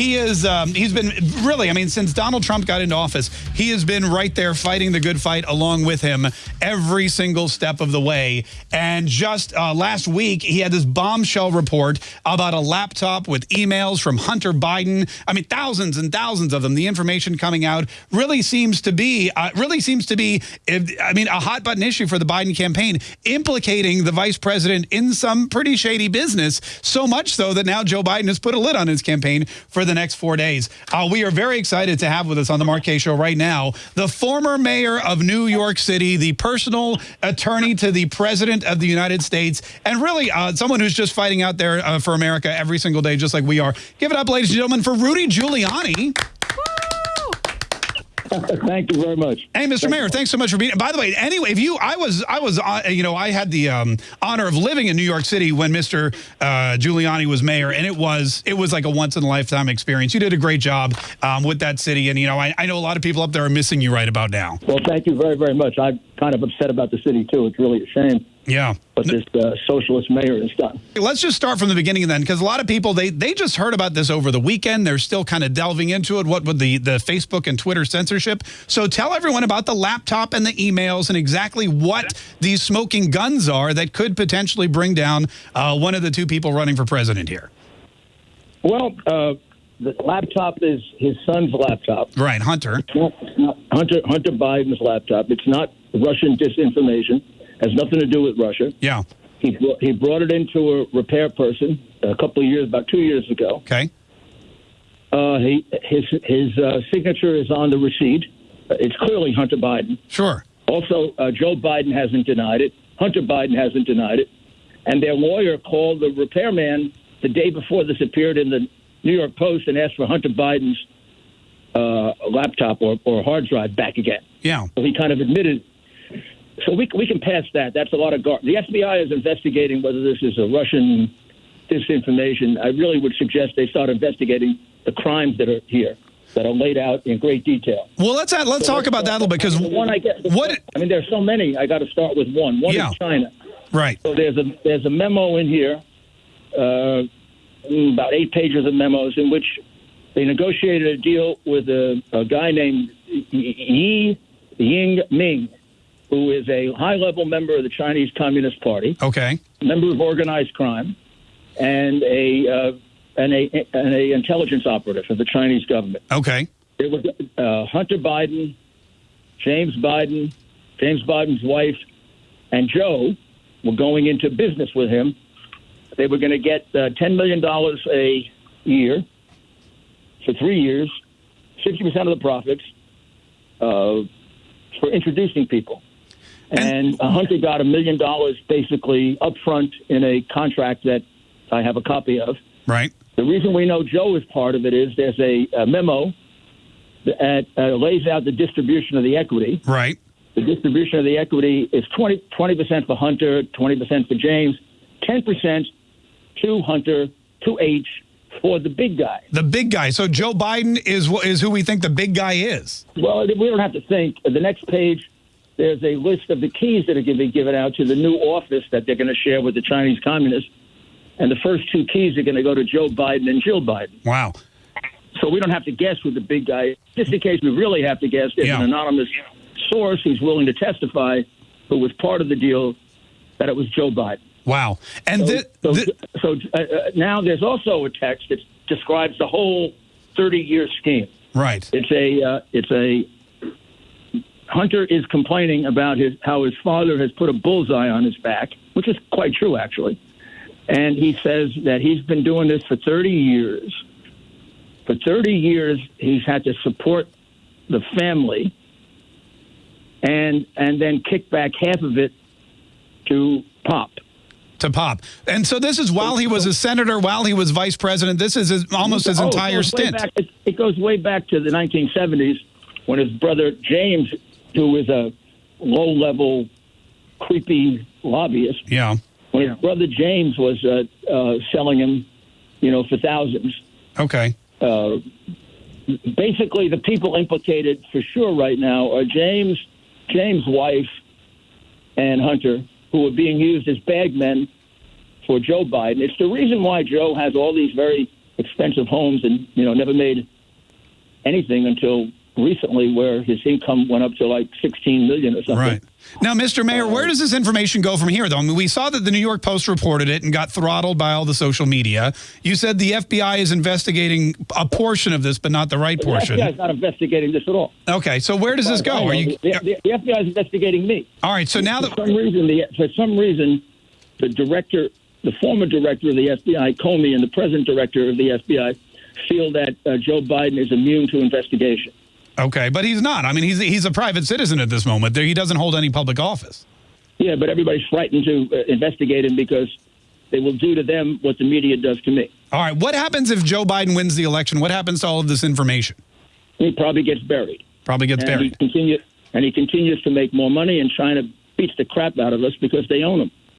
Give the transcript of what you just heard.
he is um, he's been really. I mean, since Donald Trump got into office, he has been right there fighting the good fight along with him every single step of the way. And just uh, last week, he had this bombshell report about a laptop with emails from Hunter Biden. I mean, thousands and thousands of them. The information coming out really seems to be uh, really seems to be. I mean, a hot button issue for the Biden campaign, implicating the vice president in some pretty shady business. So much so that now Joe Biden has put a lid on his campaign for the next four days. Uh, we are very excited to have with us on the Mark Show right now the former mayor of New York City, the personal attorney to the president of the United States, and really uh, someone who's just fighting out there uh, for America every single day, just like we are. Give it up, ladies and gentlemen, for Rudy Giuliani. Thank you very much. Hey, Mr. Thank Mayor, thanks so much for being. By the way, anyway, if you, I was, I was, uh, you know, I had the um, honor of living in New York City when Mr. Uh, Giuliani was mayor, and it was, it was like a once in a lifetime experience. You did a great job um, with that city, and you know, I, I know a lot of people up there are missing you right about now. Well, thank you very, very much. I'm kind of upset about the city too. It's really a shame. Yeah. What this uh, socialist mayor has done. Let's just start from the beginning then, because a lot of people, they they just heard about this over the weekend. They're still kind of delving into it, what with the, the Facebook and Twitter censorship. So tell everyone about the laptop and the emails and exactly what these smoking guns are that could potentially bring down uh, one of the two people running for president here. Well, uh, the laptop is his son's laptop. Right, Hunter. It's not, it's not Hunter Hunter Biden's laptop. It's not Russian disinformation has nothing to do with Russia. Yeah. He brought, he brought it into a repair person a couple of years, about two years ago. Okay. Uh, he his his uh, signature is on the receipt. It's clearly Hunter Biden. Sure. Also, uh, Joe Biden hasn't denied it. Hunter Biden hasn't denied it. And their lawyer called the repairman the day before this appeared in the New York Post and asked for Hunter Biden's uh, laptop or, or hard drive back again. Yeah. So he kind of admitted so we, we can pass that. That's a lot of gar- the FBI is investigating whether this is a Russian disinformation. I really would suggest they start investigating the crimes that are here that are laid out in great detail. Well, let's uh, let's so talk about that a little bit because one I get what I mean, there's so many. I got to start with one. One yeah. is China. Right. So there's a there's a memo in here, uh, about eight pages of memos in which they negotiated a deal with a, a guy named Yi Ying Ming who is a high level member of the Chinese Communist Party. Okay. Member of organized crime, and a uh, and a and a intelligence operative for the Chinese government. Okay. It was uh, Hunter Biden, James Biden, James Biden's wife, and Joe were going into business with him. They were going to get uh, ten million dollars a year for three years, sixty percent of the profits uh, for introducing people. And, and Hunter got a million dollars basically up front in a contract that I have a copy of. Right. The reason we know Joe is part of it is there's a, a memo that uh, lays out the distribution of the equity. Right. The distribution of the equity is 20, percent for Hunter, 20% for James, 10% to Hunter, to H for the big guy. The big guy. So Joe Biden is is who we think the big guy is. Well, we don't have to think. The next page there's a list of the keys that are going to be given out to the new office that they're going to share with the Chinese communists. And the first two keys are going to go to Joe Biden and Jill Biden. Wow. So we don't have to guess who the big guy is. Just in case we really have to guess, there's yeah. an anonymous source who's willing to testify who was part of the deal that it was Joe Biden. Wow. And so, th- so, so uh, uh, now there's also a text that describes the whole 30 year scheme. Right. It's a uh, it's a Hunter is complaining about his how his father has put a bullseye on his back, which is quite true, actually. And he says that he's been doing this for 30 years. For 30 years, he's had to support the family and and then kick back half of it to Pop. To Pop. And so this is while he was a senator, while he was vice president. This is his, almost his oh, entire stint. Back, it, it goes way back to the 1970s when his brother James who is a low level, creepy lobbyist. Yeah. When his brother James was uh, uh, selling him, you know, for thousands. Okay. Uh, basically, the people implicated for sure right now are James, James' wife, and Hunter, who are being used as bagmen for Joe Biden. It's the reason why Joe has all these very expensive homes and you know never made anything until recently, where his income went up to like 16 million or something. Right. Now, Mr. Mayor, where does this information go from here, though? I mean, we saw that the New York Post reported it and got throttled by all the social media. You said the FBI is investigating a portion of this, but not the right portion. The FBI is not investigating this at all. Okay, so where does this go? Are you? The, the, the FBI is investigating me. All right, so now for that some reason, the, for some reason, the director, the former director of the FBI, Comey, and the present director of the FBI feel that uh, Joe Biden is immune to investigation. Okay, but he's not. I mean, he's he's a private citizen at this moment. There, He doesn't hold any public office. Yeah, but everybody's frightened to uh, investigate him because they will do to them what the media does to me. All right, what happens if Joe Biden wins the election? What happens to all of this information? He probably gets buried. Probably gets and buried. He continue, and he continues to make more money, and China beats the crap out of us because they own him.